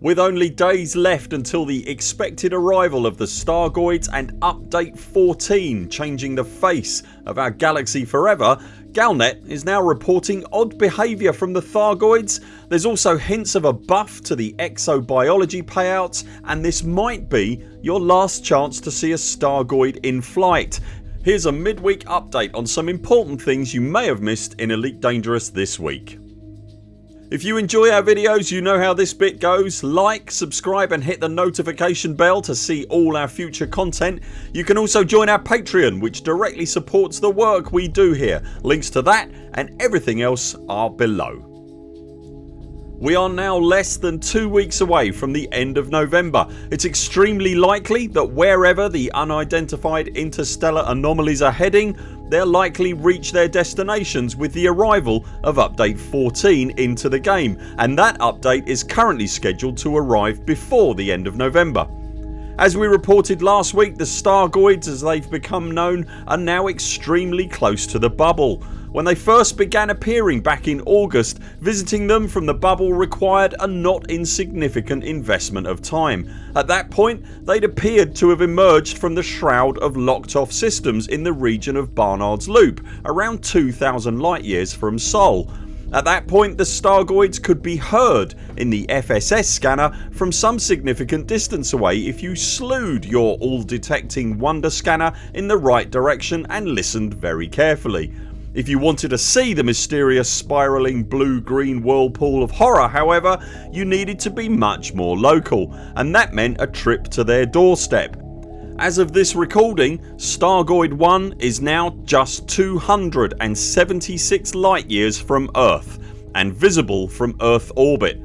With only days left until the expected arrival of the Stargoids and update 14 changing the face of our galaxy forever Galnet is now reporting odd behaviour from the Thargoids. There's also hints of a buff to the exobiology payouts and this might be your last chance to see a Stargoid in flight. Here's a midweek update on some important things you may have missed in Elite Dangerous this week. If you enjoy our videos you know how this bit goes. Like, subscribe and hit the notification bell to see all our future content. You can also join our Patreon which directly supports the work we do here. Links to that and everything else are below. We are now less than 2 weeks away from the end of November. It's extremely likely that wherever the unidentified interstellar anomalies are heading they'll likely reach their destinations with the arrival of update 14 into the game and that update is currently scheduled to arrive before the end of November. As we reported last week the Stargoids as they've become known are now extremely close to the bubble. When they first began appearing back in August visiting them from the bubble required a not insignificant investment of time. At that point they'd appeared to have emerged from the shroud of locked off systems in the region of Barnard's Loop around 2000 light years from Sol. At that point the Stargoids could be heard in the FSS scanner from some significant distance away if you slewed your all detecting wonder scanner in the right direction and listened very carefully. If you wanted to see the mysterious spiralling blue green whirlpool of horror however you needed to be much more local and that meant a trip to their doorstep. As of this recording Stargoid 1 is now just 276 light years from Earth and visible from Earth orbit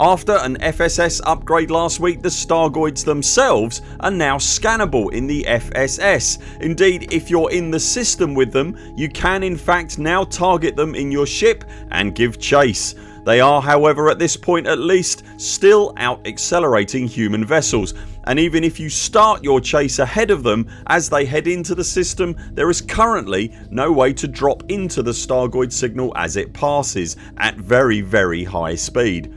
after an FSS upgrade last week the Stargoids themselves are now scannable in the FSS. Indeed if you're in the system with them you can in fact now target them in your ship and give chase. They are however at this point at least still out accelerating human vessels and even if you start your chase ahead of them as they head into the system there is currently no way to drop into the Stargoid signal as it passes at very very high speed.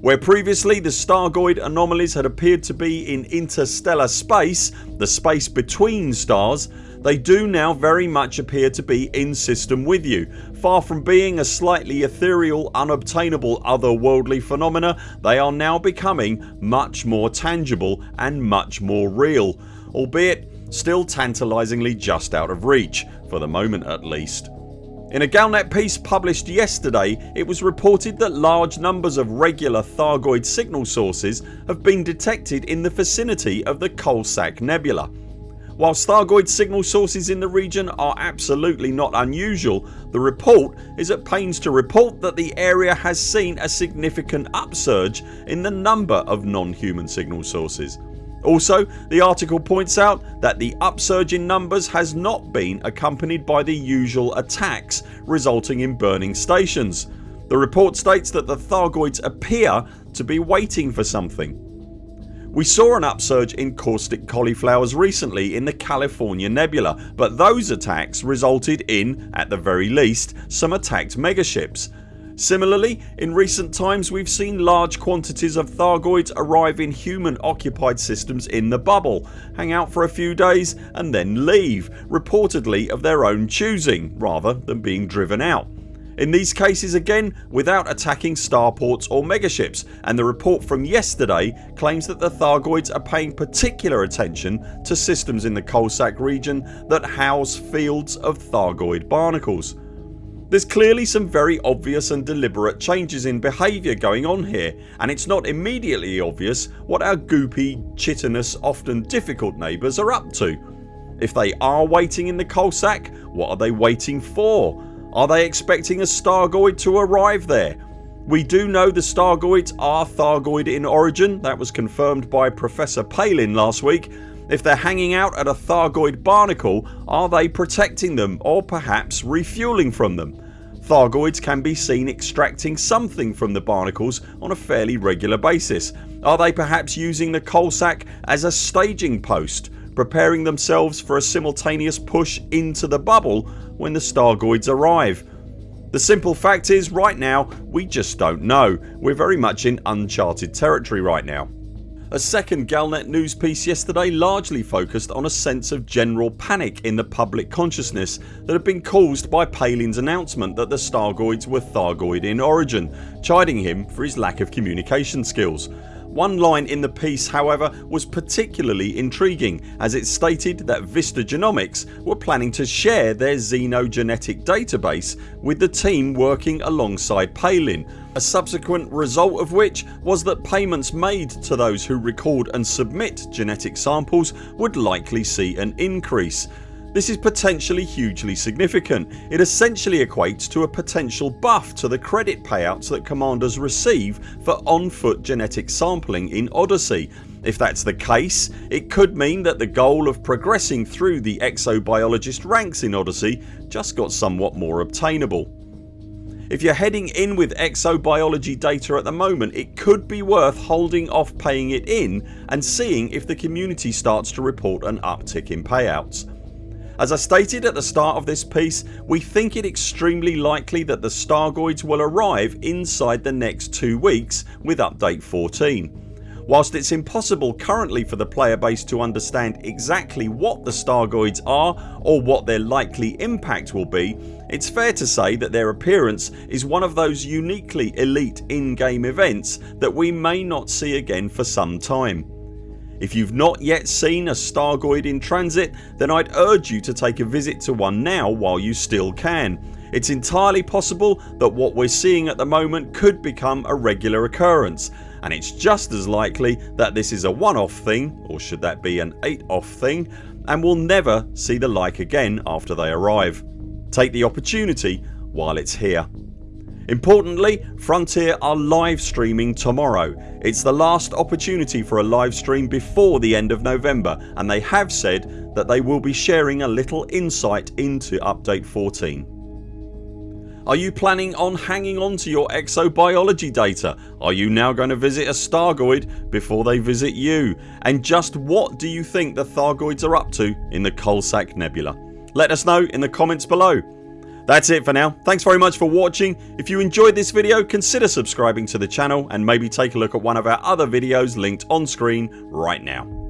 Where previously the Stargoid anomalies had appeared to be in interstellar space, the space between stars, they do now very much appear to be in system with you. Far from being a slightly ethereal unobtainable otherworldly phenomena they are now becoming much more tangible and much more real albeit still tantalisingly just out of reach, for the moment at least. In a Galnet piece published yesterday it was reported that large numbers of regular Thargoid signal sources have been detected in the vicinity of the Coalsack Nebula. While Thargoid signal sources in the region are absolutely not unusual the report is at pains to report that the area has seen a significant upsurge in the number of non-human signal sources. Also the article points out that the upsurge in numbers has not been accompanied by the usual attacks resulting in burning stations. The report states that the Thargoids appear to be waiting for something. We saw an upsurge in caustic cauliflowers recently in the California Nebula but those attacks resulted in, at the very least, some attacked megaships Similarly in recent times we've seen large quantities of Thargoids arrive in human occupied systems in the bubble, hang out for a few days and then leave reportedly of their own choosing rather than being driven out. In these cases again without attacking starports or megaships and the report from yesterday claims that the Thargoids are paying particular attention to systems in the Coalsack region that house fields of Thargoid barnacles. There's clearly some very obvious and deliberate changes in behaviour going on here and it's not immediately obvious what our goopy, chitinous, often difficult neighbours are up to. If they are waiting in the coal sack, what are they waiting for? Are they expecting a Stargoid to arrive there? We do know the Stargoids are Thargoid in origin that was confirmed by Professor Palin last week if they're hanging out at a Thargoid barnacle are they protecting them or perhaps refuelling from them? Thargoids can be seen extracting something from the barnacles on a fairly regular basis. Are they perhaps using the Coalsack as a staging post preparing themselves for a simultaneous push into the bubble when the Stargoids arrive? The simple fact is right now we just don't know. We're very much in uncharted territory right now. A second Galnet news piece yesterday largely focused on a sense of general panic in the public consciousness that had been caused by Palin's announcement that the Stargoids were Thargoid in origin, chiding him for his lack of communication skills. One line in the piece however was particularly intriguing as it stated that Vista Genomics were planning to share their xenogenetic database with the team working alongside Palin a subsequent result of which was that payments made to those who record and submit genetic samples would likely see an increase. This is potentially hugely significant. It essentially equates to a potential buff to the credit payouts that commanders receive for on foot genetic sampling in Odyssey. If that's the case it could mean that the goal of progressing through the exobiologist ranks in Odyssey just got somewhat more obtainable. If you're heading in with exobiology data at the moment it could be worth holding off paying it in and seeing if the community starts to report an uptick in payouts. As I stated at the start of this piece we think it extremely likely that the Stargoids will arrive inside the next 2 weeks with update 14. Whilst it's impossible currently for the player base to understand exactly what the Stargoids are or what their likely impact will be it's fair to say that their appearance is one of those uniquely elite in-game events that we may not see again for some time. If you've not yet seen a Stargoid in transit then I'd urge you to take a visit to one now while you still can. It's entirely possible that what we're seeing at the moment could become a regular occurrence and it's just as likely that this is a one off thing or should that be an 8 off thing and we'll never see the like again after they arrive. Take the opportunity while it's here. Importantly Frontier are live streaming tomorrow. It's the last opportunity for a live stream before the end of November and they have said that they will be sharing a little insight into update 14. Are you planning on hanging on to your exobiology data? Are you now going to visit a Stargoid before they visit you? And just what do you think the Thargoids are up to in the Coalsack Nebula? Let us know in the comments below. That's it for now. Thanks very much for watching. If you enjoyed this video consider subscribing to the channel and maybe take a look at one of our other videos linked on screen right now.